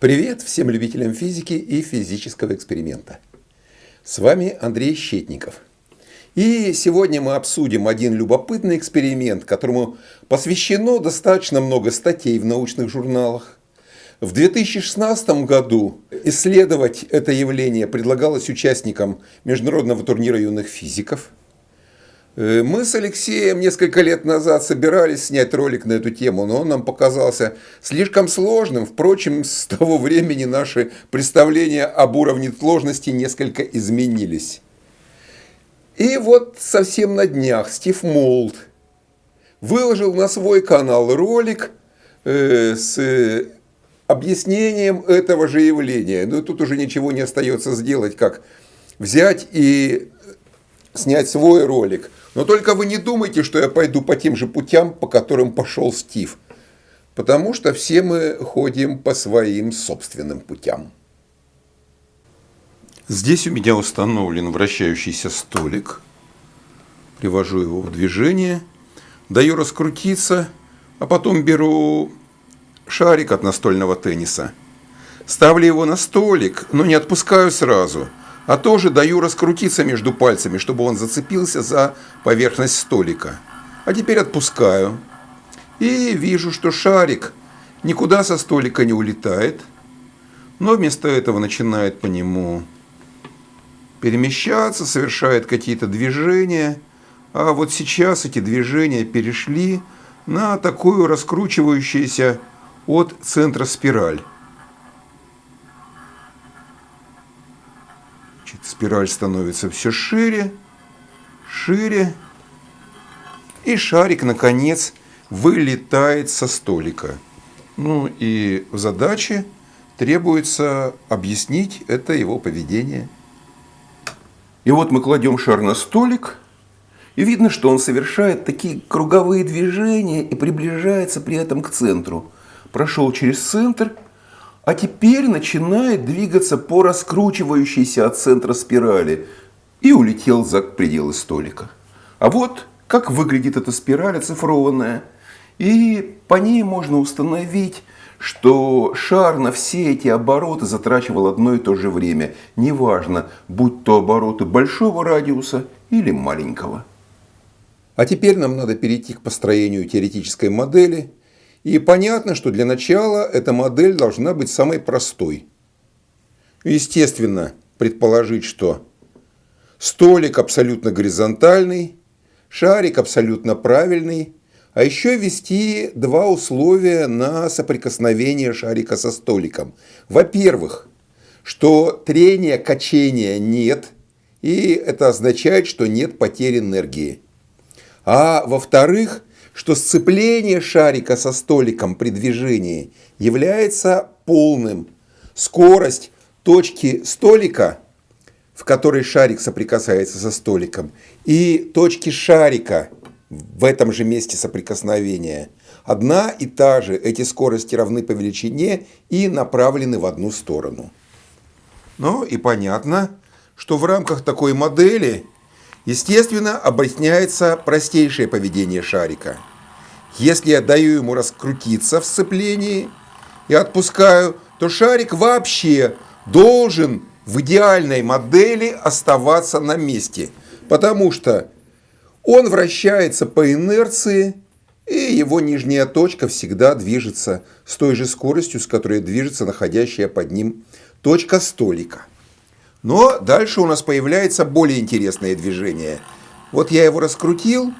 Привет всем любителям физики и физического эксперимента. С вами Андрей Щетников. И сегодня мы обсудим один любопытный эксперимент, которому посвящено достаточно много статей в научных журналах. В 2016 году исследовать это явление предлагалось участникам международного турнира юных физиков – мы с Алексеем несколько лет назад собирались снять ролик на эту тему, но он нам показался слишком сложным. Впрочем, с того времени наши представления об уровне сложности несколько изменились. И вот совсем на днях Стив Молд выложил на свой канал ролик э, с объяснением этого же явления. Но тут уже ничего не остается сделать, как взять и снять свой ролик – но только вы не думайте, что я пойду по тем же путям, по которым пошел Стив. Потому что все мы ходим по своим собственным путям. Здесь у меня установлен вращающийся столик. Привожу его в движение. Даю раскрутиться, а потом беру шарик от настольного тенниса. Ставлю его на столик, но не отпускаю сразу – а тоже даю раскрутиться между пальцами, чтобы он зацепился за поверхность столика. А теперь отпускаю. И вижу, что шарик никуда со столика не улетает, но вместо этого начинает по нему перемещаться, совершает какие-то движения. А вот сейчас эти движения перешли на такую раскручивающуюся от центра спираль. Значит, спираль становится все шире, шире. И шарик, наконец, вылетает со столика. Ну и в задаче требуется объяснить это его поведение. И вот мы кладем шар на столик, и видно, что он совершает такие круговые движения и приближается при этом к центру. Прошел через центр – а теперь начинает двигаться по раскручивающейся от центра спирали и улетел за пределы столика. А вот как выглядит эта спираль оцифрованная. И по ней можно установить, что шар на все эти обороты затрачивал одно и то же время. Неважно, будь то обороты большого радиуса или маленького. А теперь нам надо перейти к построению теоретической модели и понятно, что для начала эта модель должна быть самой простой. Естественно, предположить, что столик абсолютно горизонтальный, шарик абсолютно правильный, а еще ввести два условия на соприкосновение шарика со столиком. Во-первых, что трения, качения нет, и это означает, что нет потери энергии. А во-вторых, что сцепление шарика со столиком при движении является полным. Скорость точки столика, в которой шарик соприкасается со столиком, и точки шарика в этом же месте соприкосновения одна и та же. Эти скорости равны по величине и направлены в одну сторону. Ну и понятно, что в рамках такой модели Естественно, объясняется простейшее поведение шарика. Если я даю ему раскрутиться в сцеплении и отпускаю, то шарик вообще должен в идеальной модели оставаться на месте, потому что он вращается по инерции, и его нижняя точка всегда движется с той же скоростью, с которой движется находящая под ним точка столика. Но дальше у нас появляется более интересное движение. Вот я его раскрутил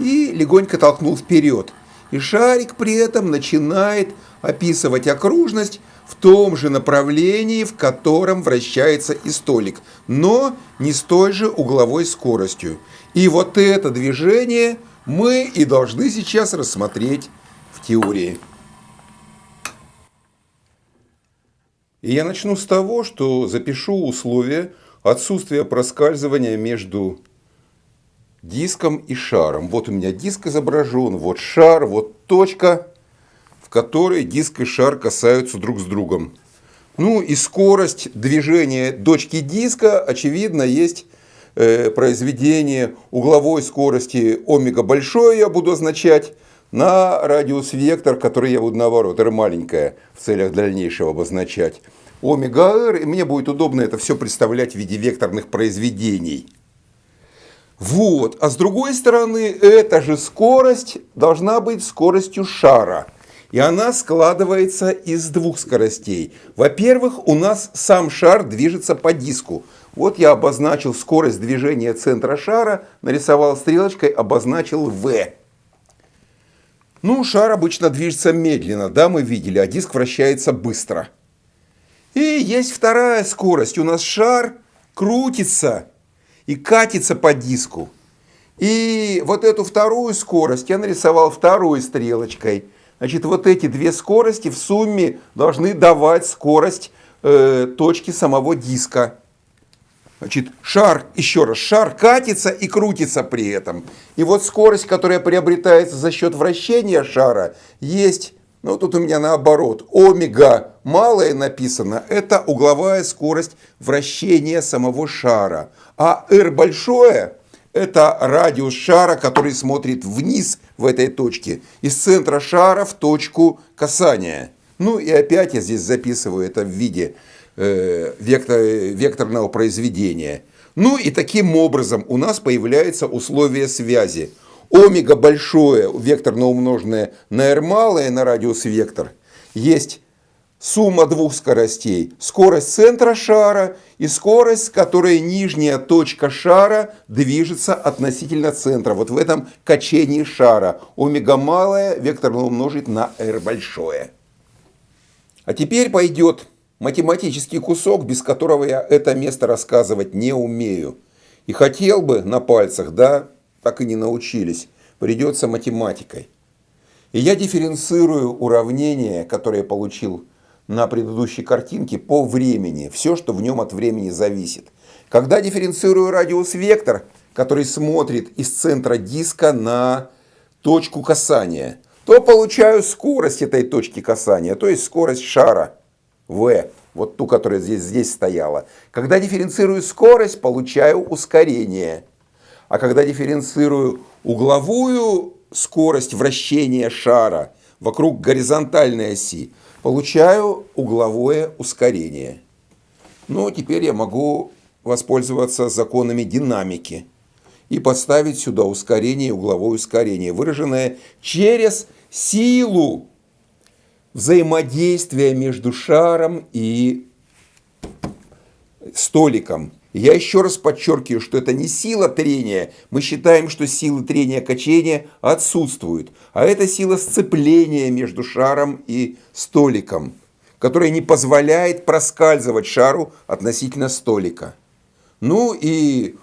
и легонько толкнул вперед. И шарик при этом начинает описывать окружность в том же направлении, в котором вращается и столик, но не с той же угловой скоростью. И вот это движение мы и должны сейчас рассмотреть в теории. И я начну с того, что запишу условия отсутствия проскальзывания между диском и шаром. Вот у меня диск изображен, вот шар, вот точка, в которой диск и шар касаются друг с другом. Ну и скорость движения точки диска, очевидно, есть э, произведение угловой скорости омега большое я буду означать, на радиус вектор, который я буду наоборот, r маленькая, в целях дальнейшего обозначать, омега r, и мне будет удобно это все представлять в виде векторных произведений. Вот, а с другой стороны, эта же скорость должна быть скоростью шара. И она складывается из двух скоростей. Во-первых, у нас сам шар движется по диску. Вот я обозначил скорость движения центра шара, нарисовал стрелочкой, обозначил v. Ну, шар обычно движется медленно, да, мы видели, а диск вращается быстро. И есть вторая скорость. У нас шар крутится и катится по диску. И вот эту вторую скорость я нарисовал второй стрелочкой. Значит, вот эти две скорости в сумме должны давать скорость э, точки самого диска. Значит, шар, еще раз, шар катится и крутится при этом. И вот скорость, которая приобретается за счет вращения шара, есть, ну тут у меня наоборот, омега малое написано, это угловая скорость вращения самого шара. А r большое, это радиус шара, который смотрит вниз в этой точке, из центра шара в точку касания. Ну и опять я здесь записываю это в виде Э, вектор, векторного произведения. Ну и таким образом у нас появляется условие связи. Омега большое, векторно умноженное на r малое, на радиус вектор, есть сумма двух скоростей. Скорость центра шара и скорость, с которой нижняя точка шара движется относительно центра. Вот в этом качении шара. Омега малое векторно умножить на r большое. А теперь пойдет математический кусок, без которого я это место рассказывать не умею. И хотел бы на пальцах, да, так и не научились. Придется математикой. И я дифференцирую уравнение, которое получил на предыдущей картинке, по времени. Все, что в нем от времени зависит. Когда дифференцирую радиус-вектор, который смотрит из центра диска на точку касания, то получаю скорость этой точки касания, то есть скорость шара – v, вот ту, которая здесь, здесь стояла. Когда дифференцирую скорость, получаю ускорение. А когда дифференцирую угловую скорость вращения шара вокруг горизонтальной оси, получаю угловое ускорение. Ну, теперь я могу воспользоваться законами динамики и поставить сюда ускорение угловое ускорение, выраженное через силу взаимодействия между шаром и столиком. Я еще раз подчеркиваю, что это не сила трения. Мы считаем, что силы трения качения отсутствуют. А это сила сцепления между шаром и столиком, которая не позволяет проскальзывать шару относительно столика. Ну и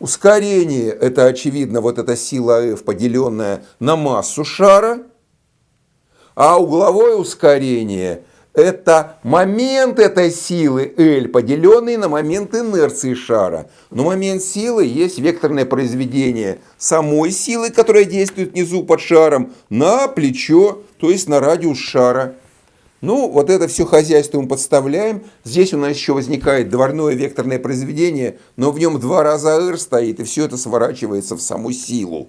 ускорение, это очевидно, вот эта сила F, поделенная на массу шара – а угловое ускорение – это момент этой силы L, поделенный на момент инерции шара. Но момент силы есть векторное произведение самой силы, которая действует внизу под шаром, на плечо, то есть на радиус шара. Ну, вот это все хозяйство мы подставляем. Здесь у нас еще возникает дворное векторное произведение, но в нем два раза R стоит, и все это сворачивается в саму силу.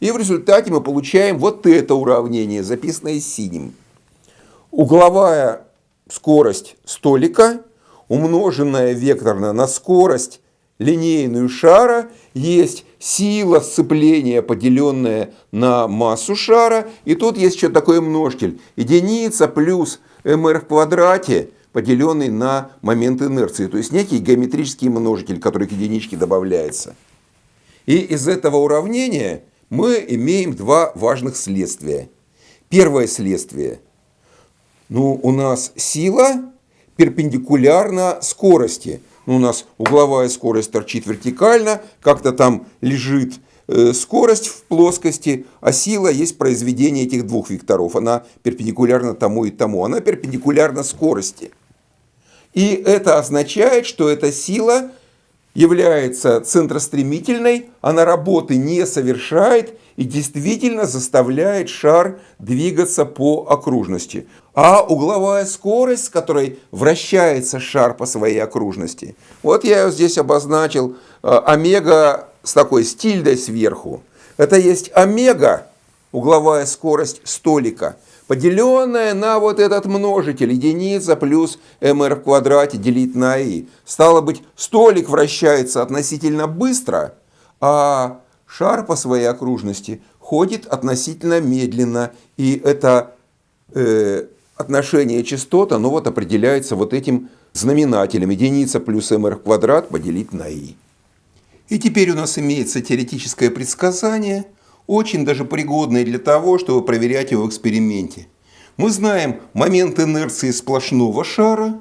И в результате мы получаем вот это уравнение, записанное синим. Угловая скорость столика, умноженная векторно на скорость линейную шара, есть сила сцепления, поделенная на массу шара. И тут есть еще такой множитель. Единица плюс mr в квадрате, поделенный на момент инерции. То есть некий геометрический множитель, который к единичке добавляется. И из этого уравнения мы имеем два важных следствия. Первое следствие. Ну, у нас сила перпендикулярна скорости. Ну, у нас угловая скорость торчит вертикально, как-то там лежит э, скорость в плоскости, а сила есть произведение этих двух векторов. Она перпендикулярна тому и тому. Она перпендикулярна скорости. И это означает, что эта сила является центростремительной, она работы не совершает и действительно заставляет шар двигаться по окружности. А угловая скорость, с которой вращается шар по своей окружности, вот я ее здесь обозначил, э, омега с такой стильдой сверху. Это есть омега угловая скорость столика, поделенная на вот этот множитель единица плюс mr в квадрате делить на i. Стало быть, столик вращается относительно быстро, а шар по своей окружности ходит относительно медленно. И это э, отношение частот, оно вот определяется вот этим знаменателем единица плюс mr в квадрат поделить на i. И теперь у нас имеется теоретическое предсказание, очень даже пригодное для того, чтобы проверять его в эксперименте. Мы знаем момент инерции сплошного шара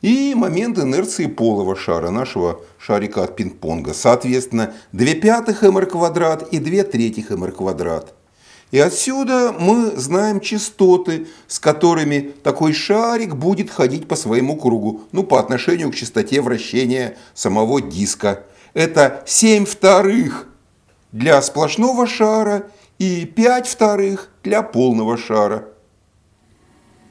и момент инерции полого шара, нашего шарика от пинг-понга. Соответственно, 2 пятых mr квадрат и 2 третьих mr квадрат. И отсюда мы знаем частоты, с которыми такой шарик будет ходить по своему кругу, ну, по отношению к частоте вращения самого диска это 7 вторых для сплошного шара и 5 вторых для полного шара.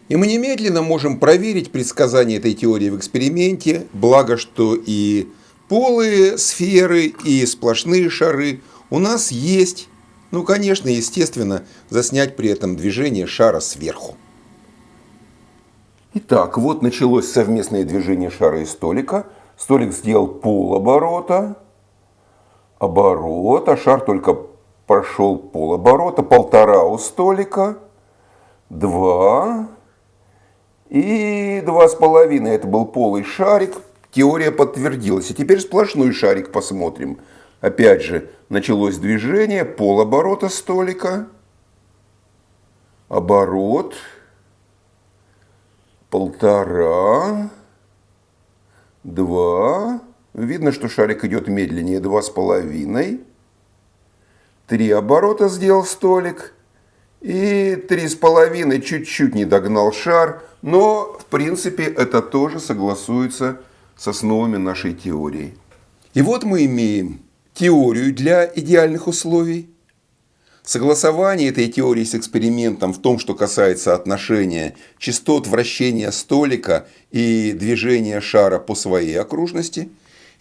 И мы немедленно можем проверить предсказание этой теории в эксперименте, благо что и полые сферы, и сплошные шары у нас есть. Ну, конечно, естественно, заснять при этом движение шара сверху. Итак, вот началось совместное движение шара и столика – Столик сделал полоборота, оборот, а шар только прошел полоборота, полтора у столика, два и два с половиной. Это был полый шарик. Теория подтвердилась. И теперь сплошной шарик посмотрим. Опять же, началось движение, полоборота столика, оборот, полтора, два. Видно, что шарик идет медленнее, два с половиной. Три оборота сделал столик. И три с половиной чуть-чуть не догнал шар. Но, в принципе, это тоже согласуется с основами нашей теории. И вот мы имеем теорию для идеальных условий. Согласование этой теории с экспериментом в том, что касается отношения частот вращения столика и движения шара по своей окружности.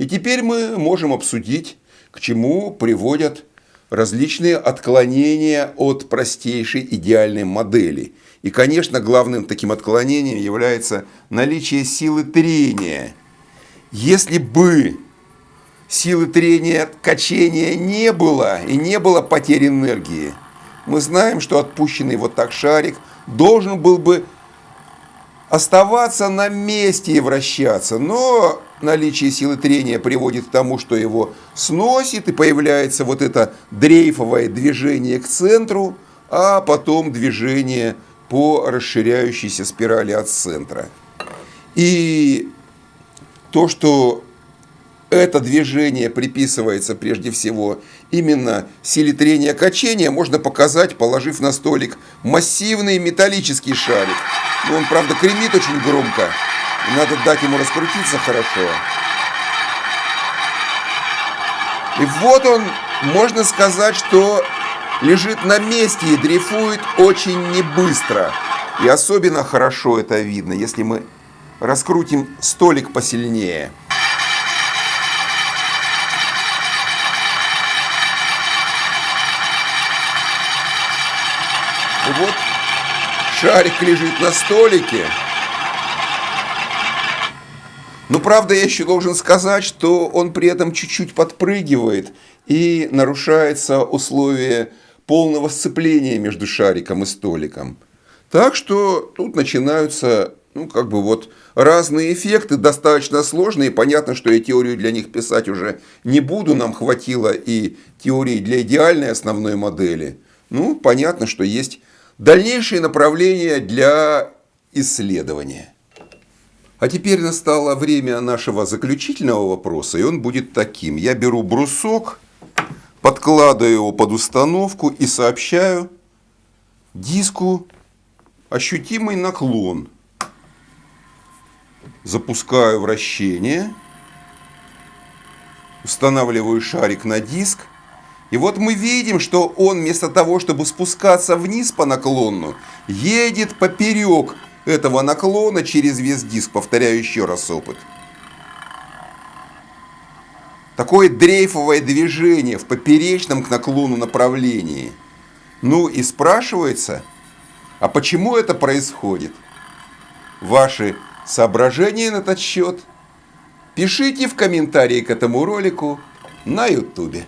И теперь мы можем обсудить, к чему приводят различные отклонения от простейшей идеальной модели. И, конечно, главным таким отклонением является наличие силы трения. Если бы силы трения качения не было и не было потери энергии. Мы знаем, что отпущенный вот так шарик должен был бы оставаться на месте и вращаться, но наличие силы трения приводит к тому, что его сносит и появляется вот это дрейфовое движение к центру, а потом движение по расширяющейся спирали от центра. И то, что это движение приписывается прежде всего именно силе трения качения, можно показать, положив на столик массивный металлический шарик. Но он, правда, кремит очень громко. И надо дать ему раскрутиться хорошо. И вот он, можно сказать, что лежит на месте и дрейфует очень небыстро. И особенно хорошо это видно, если мы раскрутим столик посильнее. вот шарик лежит на столике. Но правда я еще должен сказать, что он при этом чуть-чуть подпрыгивает и нарушается условие полного сцепления между шариком и столиком. Так что тут начинаются ну, как бы вот разные эффекты, достаточно сложные. Понятно, что я теорию для них писать уже не буду, нам хватило и теории для идеальной основной модели. Ну, понятно, что есть дальнейшие направления для исследования. А теперь настало время нашего заключительного вопроса, и он будет таким. Я беру брусок, подкладываю его под установку и сообщаю диску ощутимый наклон. Запускаю вращение, устанавливаю шарик на диск и вот мы видим, что он вместо того, чтобы спускаться вниз по наклону, едет поперек этого наклона через весь диск. Повторяю еще раз опыт. Такое дрейфовое движение в поперечном к наклону направлении. Ну и спрашивается, а почему это происходит? Ваши соображения на этот счет пишите в комментарии к этому ролику на ютубе.